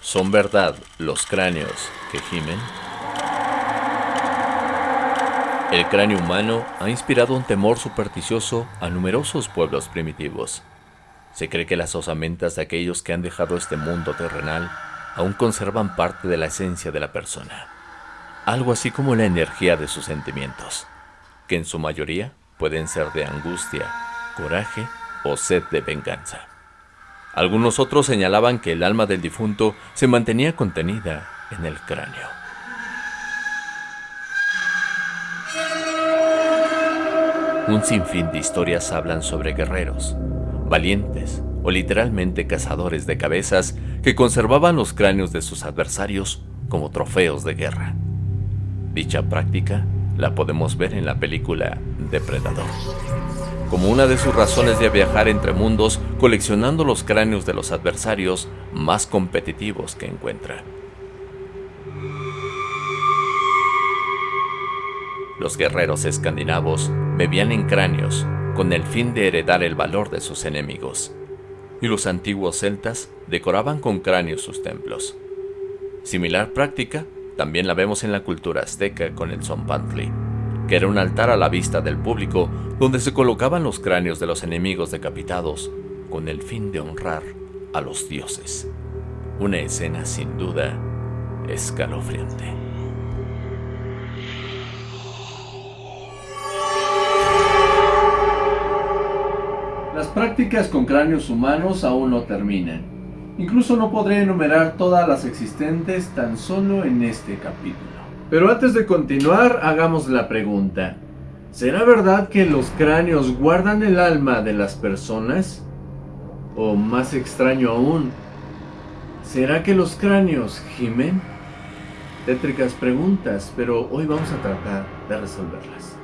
¿Son verdad los cráneos que gimen? El cráneo humano ha inspirado un temor supersticioso a numerosos pueblos primitivos. Se cree que las osamentas de aquellos que han dejado este mundo terrenal aún conservan parte de la esencia de la persona, algo así como la energía de sus sentimientos, que en su mayoría pueden ser de angustia, coraje o sed de venganza. Algunos otros señalaban que el alma del difunto se mantenía contenida en el cráneo. Un sinfín de historias hablan sobre guerreros, valientes o literalmente cazadores de cabezas que conservaban los cráneos de sus adversarios como trofeos de guerra. Dicha práctica la podemos ver en la película Depredador, como una de sus razones de viajar entre mundos coleccionando los cráneos de los adversarios más competitivos que encuentra. Los guerreros escandinavos bebían en cráneos con el fin de heredar el valor de sus enemigos, y los antiguos celtas decoraban con cráneos sus templos. Similar práctica también la vemos en la cultura azteca con el Zompantli, que era un altar a la vista del público donde se colocaban los cráneos de los enemigos decapitados con el fin de honrar a los dioses. Una escena sin duda escalofriante. Las prácticas con cráneos humanos aún no terminan. Incluso no podré enumerar todas las existentes tan solo en este capítulo. Pero antes de continuar, hagamos la pregunta. ¿Será verdad que los cráneos guardan el alma de las personas? O más extraño aún, ¿será que los cráneos gimen? Tétricas preguntas, pero hoy vamos a tratar de resolverlas.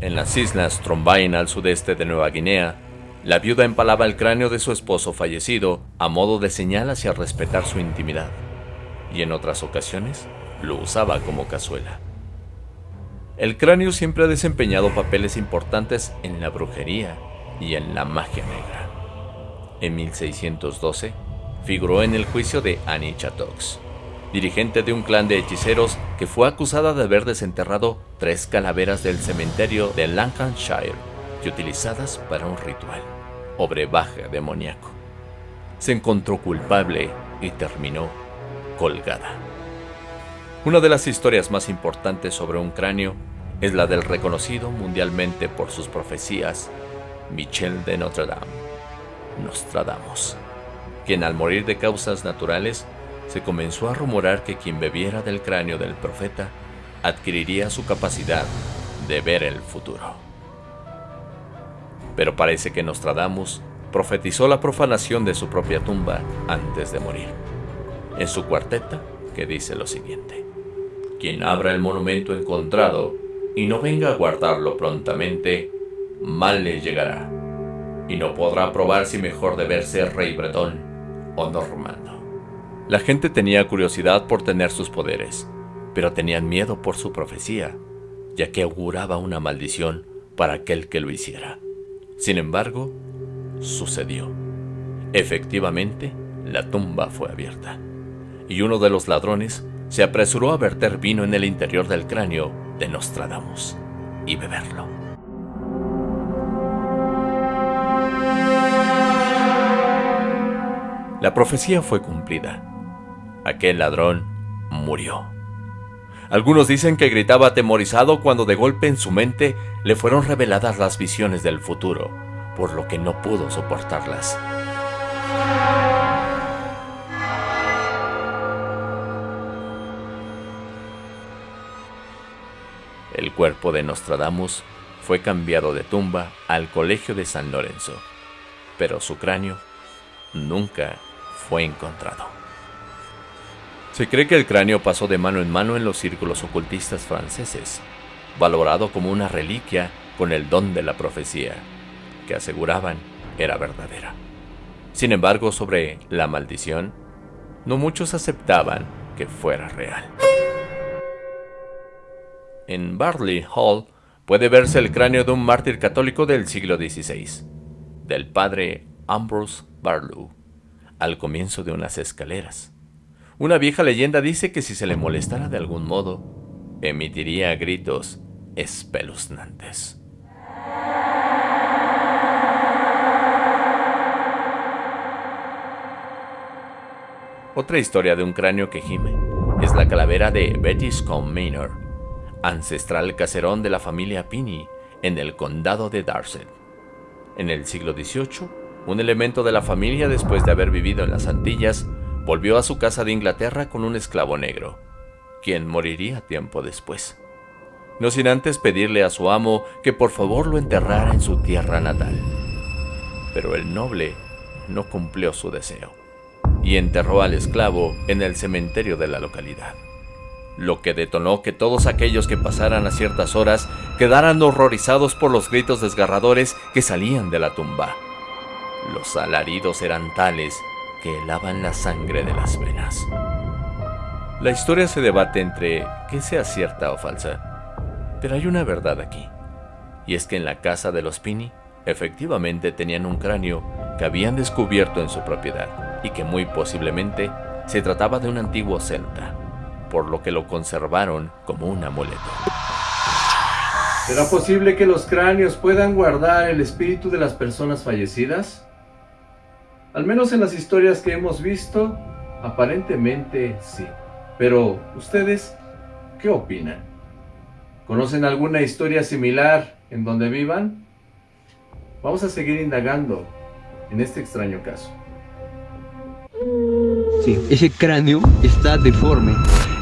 En las islas Trombain al sudeste de Nueva Guinea, la viuda empalaba el cráneo de su esposo fallecido a modo de señal hacia respetar su intimidad, y en otras ocasiones lo usaba como cazuela. El cráneo siempre ha desempeñado papeles importantes en la brujería y en la magia negra. En 1612 figuró en el juicio de Annie Chattox, dirigente de un clan de hechiceros que fue acusada de haber desenterrado tres calaveras del cementerio de Lancashire y utilizadas para un ritual o brebaje demoníaco. Se encontró culpable y terminó colgada. Una de las historias más importantes sobre un cráneo es la del reconocido mundialmente por sus profecías Michel de Notre Dame, Nostradamus, quien al morir de causas naturales se comenzó a rumorar que quien bebiera del cráneo del profeta adquiriría su capacidad de ver el futuro pero parece que Nostradamus profetizó la profanación de su propia tumba antes de morir. En su cuarteta, que dice lo siguiente. Quien abra el monumento encontrado y no venga a guardarlo prontamente, mal le llegará, y no podrá probar si mejor deber ser rey bretón o normando. La gente tenía curiosidad por tener sus poderes, pero tenían miedo por su profecía, ya que auguraba una maldición para aquel que lo hiciera. Sin embargo, sucedió. Efectivamente, la tumba fue abierta, y uno de los ladrones se apresuró a verter vino en el interior del cráneo de Nostradamus y beberlo. La profecía fue cumplida. Aquel ladrón murió. Algunos dicen que gritaba atemorizado cuando de golpe en su mente le fueron reveladas las visiones del futuro, por lo que no pudo soportarlas. El cuerpo de Nostradamus fue cambiado de tumba al colegio de San Lorenzo, pero su cráneo nunca fue encontrado. Se cree que el cráneo pasó de mano en mano en los círculos ocultistas franceses, valorado como una reliquia con el don de la profecía, que aseguraban era verdadera. Sin embargo, sobre la maldición, no muchos aceptaban que fuera real. En Barley Hall puede verse el cráneo de un mártir católico del siglo XVI, del padre Ambrose Barlow, al comienzo de unas escaleras. Una vieja leyenda dice que si se le molestara de algún modo, emitiría gritos espeluznantes. Otra historia de un cráneo que gime es la calavera de Betty Scone Manor, ancestral caserón de la familia Pinney en el condado de Dorset. En el siglo XVIII, un elemento de la familia después de haber vivido en las Antillas volvió a su casa de Inglaterra con un esclavo negro, quien moriría tiempo después. No sin antes pedirle a su amo que por favor lo enterrara en su tierra natal. Pero el noble no cumplió su deseo y enterró al esclavo en el cementerio de la localidad, lo que detonó que todos aquellos que pasaran a ciertas horas quedaran horrorizados por los gritos desgarradores que salían de la tumba. Los alaridos eran tales que helaban la sangre de las venas. La historia se debate entre que sea cierta o falsa, pero hay una verdad aquí, y es que en la casa de los Pini efectivamente tenían un cráneo que habían descubierto en su propiedad y que muy posiblemente se trataba de un antiguo celta, por lo que lo conservaron como un amuleto. ¿Será posible que los cráneos puedan guardar el espíritu de las personas fallecidas? Al menos en las historias que hemos visto, aparentemente sí. Pero, ¿ustedes qué opinan? ¿Conocen alguna historia similar en donde vivan? Vamos a seguir indagando en este extraño caso. Sí, ese cráneo está deforme.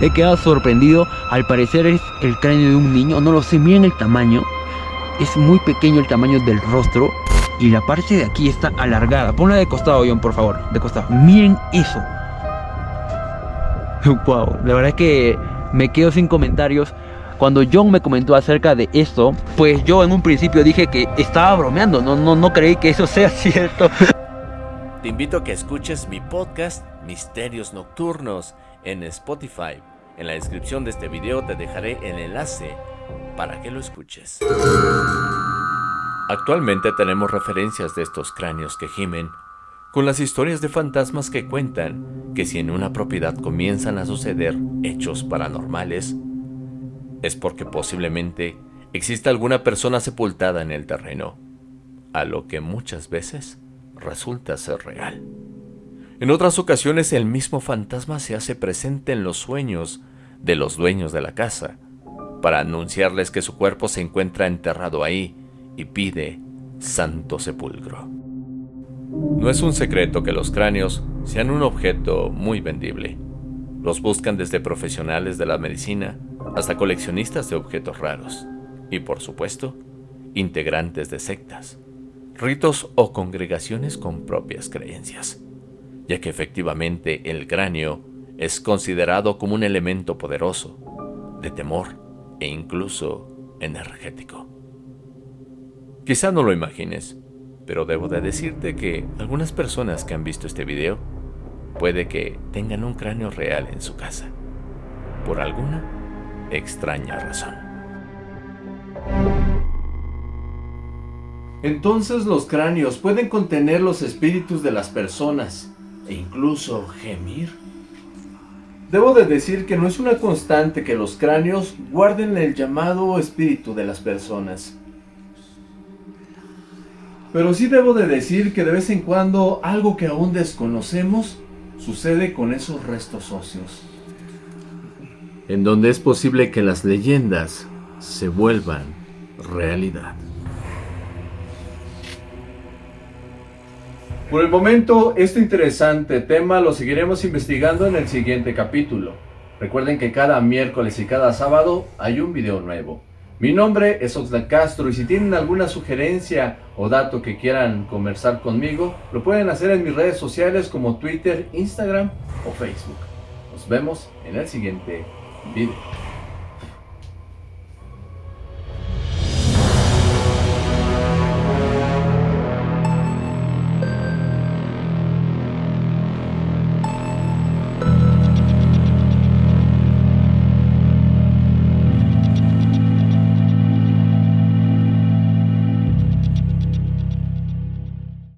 He quedado sorprendido. Al parecer es el cráneo de un niño. No lo sé, miren el tamaño. Es muy pequeño el tamaño del rostro. Y la parte de aquí está alargada. Ponla de costado, John, por favor. De costado. Miren eso. Wow, la verdad es que me quedo sin comentarios. Cuando John me comentó acerca de esto, pues yo en un principio dije que estaba bromeando. No, no, no creí que eso sea cierto. Te invito a que escuches mi podcast Misterios Nocturnos en Spotify. En la descripción de este video te dejaré el enlace para que lo escuches. Actualmente tenemos referencias de estos cráneos que gimen con las historias de fantasmas que cuentan que si en una propiedad comienzan a suceder hechos paranormales, es porque posiblemente exista alguna persona sepultada en el terreno, a lo que muchas veces resulta ser real. En otras ocasiones el mismo fantasma se hace presente en los sueños de los dueños de la casa, para anunciarles que su cuerpo se encuentra enterrado ahí y pide santo sepulcro. No es un secreto que los cráneos sean un objeto muy vendible. Los buscan desde profesionales de la medicina hasta coleccionistas de objetos raros y, por supuesto, integrantes de sectas ritos o congregaciones con propias creencias, ya que efectivamente el cráneo es considerado como un elemento poderoso, de temor e incluso energético. Quizá no lo imagines, pero debo de decirte que algunas personas que han visto este video puede que tengan un cráneo real en su casa, por alguna extraña razón. Entonces los cráneos pueden contener los espíritus de las personas e incluso gemir. Debo de decir que no es una constante que los cráneos guarden el llamado espíritu de las personas. Pero sí debo de decir que de vez en cuando algo que aún desconocemos sucede con esos restos óseos. En donde es posible que las leyendas se vuelvan realidad. Por el momento, este interesante tema lo seguiremos investigando en el siguiente capítulo. Recuerden que cada miércoles y cada sábado hay un video nuevo. Mi nombre es Oxlack Castro y si tienen alguna sugerencia o dato que quieran conversar conmigo, lo pueden hacer en mis redes sociales como Twitter, Instagram o Facebook. Nos vemos en el siguiente video.